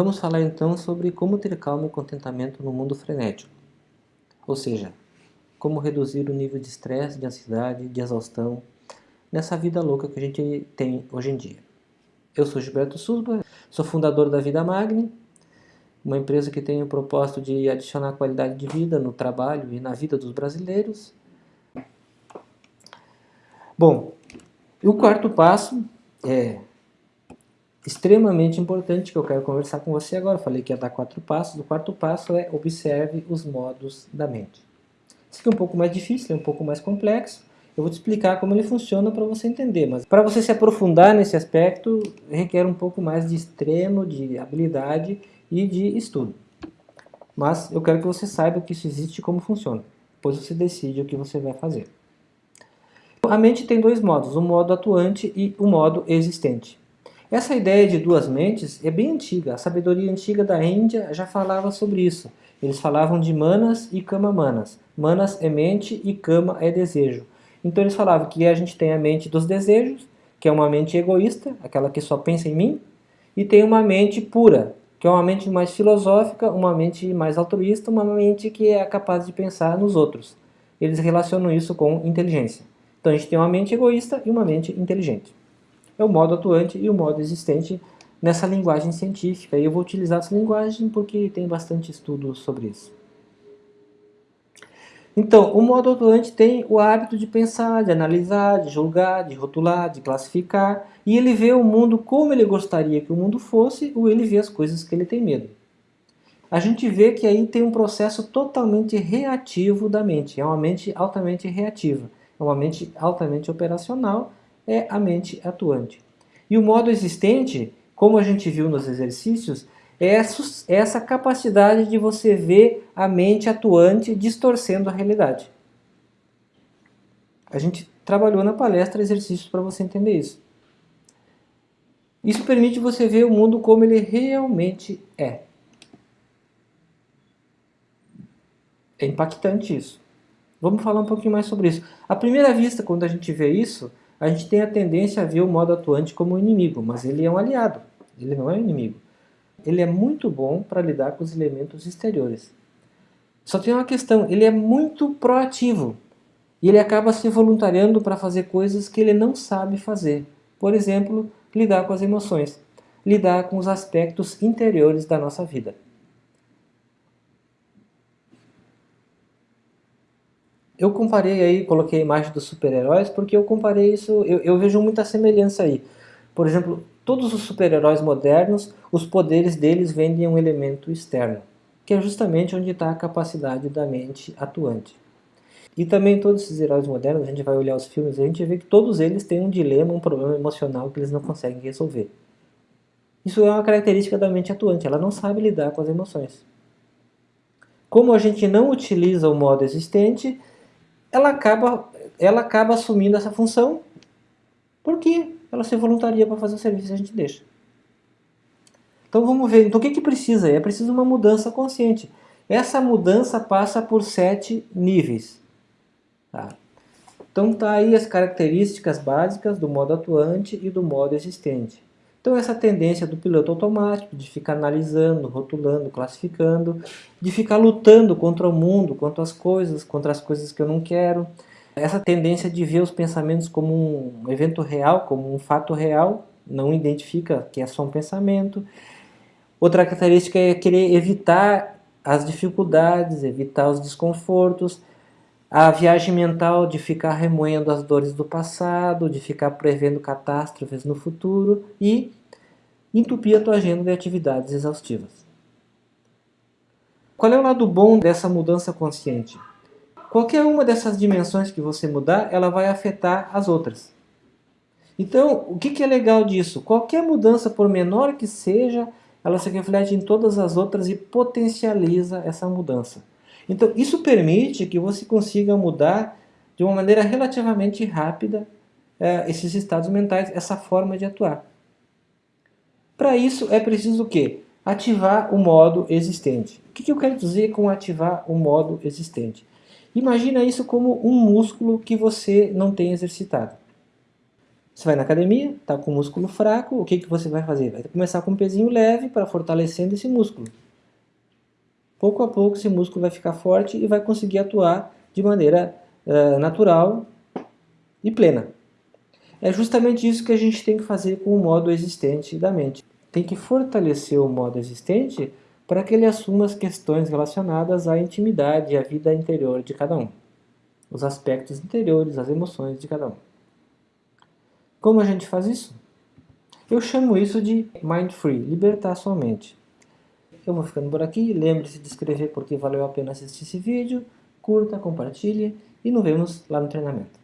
Vamos falar então sobre como ter calma e contentamento no mundo frenético. Ou seja, como reduzir o nível de estresse, de ansiedade, de exaustão nessa vida louca que a gente tem hoje em dia. Eu sou Gilberto Susba, sou fundador da Vida Magni, uma empresa que tem o propósito de adicionar qualidade de vida no trabalho e na vida dos brasileiros. Bom, o quarto passo é extremamente importante que eu quero conversar com você agora. Falei que ia dar quatro passos. O quarto passo é observe os modos da mente. Isso aqui é um pouco mais difícil, é um pouco mais complexo. Eu vou te explicar como ele funciona para você entender, mas para você se aprofundar nesse aspecto, requer um pouco mais de extremo, de habilidade e de estudo. Mas eu quero que você saiba que isso existe e como funciona. Depois você decide o que você vai fazer. A mente tem dois modos, o modo atuante e o modo existente. Essa ideia de duas mentes é bem antiga. A sabedoria antiga da Índia já falava sobre isso. Eles falavam de manas e kama manas. Manas é mente e kama é desejo. Então eles falavam que a gente tem a mente dos desejos, que é uma mente egoísta, aquela que só pensa em mim, e tem uma mente pura, que é uma mente mais filosófica, uma mente mais altruísta, uma mente que é capaz de pensar nos outros. Eles relacionam isso com inteligência. Então a gente tem uma mente egoísta e uma mente inteligente é o modo atuante e o modo existente nessa linguagem científica. E eu vou utilizar essa linguagem porque tem bastante estudo sobre isso. Então, o modo atuante tem o hábito de pensar, de analisar, de julgar, de rotular, de classificar, e ele vê o mundo como ele gostaria que o mundo fosse, ou ele vê as coisas que ele tem medo. A gente vê que aí tem um processo totalmente reativo da mente, é uma mente altamente reativa, é uma mente altamente operacional, é a mente atuante. E o modo existente, como a gente viu nos exercícios, é essa capacidade de você ver a mente atuante distorcendo a realidade. A gente trabalhou na palestra exercícios para você entender isso. Isso permite você ver o mundo como ele realmente é. É impactante isso. Vamos falar um pouquinho mais sobre isso. À primeira vista, quando a gente vê isso, a gente tem a tendência a ver o modo atuante como inimigo, mas ele é um aliado, ele não é um inimigo. Ele é muito bom para lidar com os elementos exteriores. Só tem uma questão, ele é muito proativo e ele acaba se voluntariando para fazer coisas que ele não sabe fazer. Por exemplo, lidar com as emoções, lidar com os aspectos interiores da nossa vida. Eu comparei aí, coloquei a imagem dos super-heróis, porque eu comparei isso, eu, eu vejo muita semelhança aí. Por exemplo, todos os super-heróis modernos, os poderes deles vêm de um elemento externo, que é justamente onde está a capacidade da mente atuante. E também todos esses heróis modernos, a gente vai olhar os filmes, a gente vê que todos eles têm um dilema, um problema emocional que eles não conseguem resolver. Isso é uma característica da mente atuante, ela não sabe lidar com as emoções. Como a gente não utiliza o modo existente, ela acaba, ela acaba assumindo essa função porque ela se voluntaria para fazer o serviço e a gente deixa. Então vamos ver, então o que, que precisa? É preciso uma mudança consciente. Essa mudança passa por sete níveis. Tá? Então tá aí as características básicas do modo atuante e do modo existente. Então essa tendência do piloto automático, de ficar analisando, rotulando, classificando, de ficar lutando contra o mundo, contra as coisas, contra as coisas que eu não quero. Essa tendência de ver os pensamentos como um evento real, como um fato real, não identifica que é só um pensamento. Outra característica é querer evitar as dificuldades, evitar os desconfortos, a viagem mental de ficar remoendo as dores do passado, de ficar prevendo catástrofes no futuro e entupir a tua agenda de atividades exaustivas. Qual é o lado bom dessa mudança consciente? Qualquer uma dessas dimensões que você mudar, ela vai afetar as outras. Então, o que é legal disso? Qualquer mudança, por menor que seja, ela se reflete em todas as outras e potencializa essa mudança. Então, isso permite que você consiga mudar de uma maneira relativamente rápida é, esses estados mentais, essa forma de atuar. Para isso, é preciso o quê? Ativar o modo existente. O que, que eu quero dizer com ativar o modo existente? Imagina isso como um músculo que você não tem exercitado. Você vai na academia, está com o músculo fraco, o que, que você vai fazer? Vai começar com um pezinho leve para fortalecendo esse músculo. Pouco a pouco esse músculo vai ficar forte e vai conseguir atuar de maneira uh, natural e plena. É justamente isso que a gente tem que fazer com o modo existente da mente. Tem que fortalecer o modo existente para que ele assuma as questões relacionadas à intimidade e à vida interior de cada um. Os aspectos interiores, as emoções de cada um. Como a gente faz isso? Eu chamo isso de Mind Free, libertar sua mente. Eu vou ficando por aqui, lembre-se de inscrever porque valeu a pena assistir esse vídeo, curta, compartilhe e nos vemos lá no treinamento.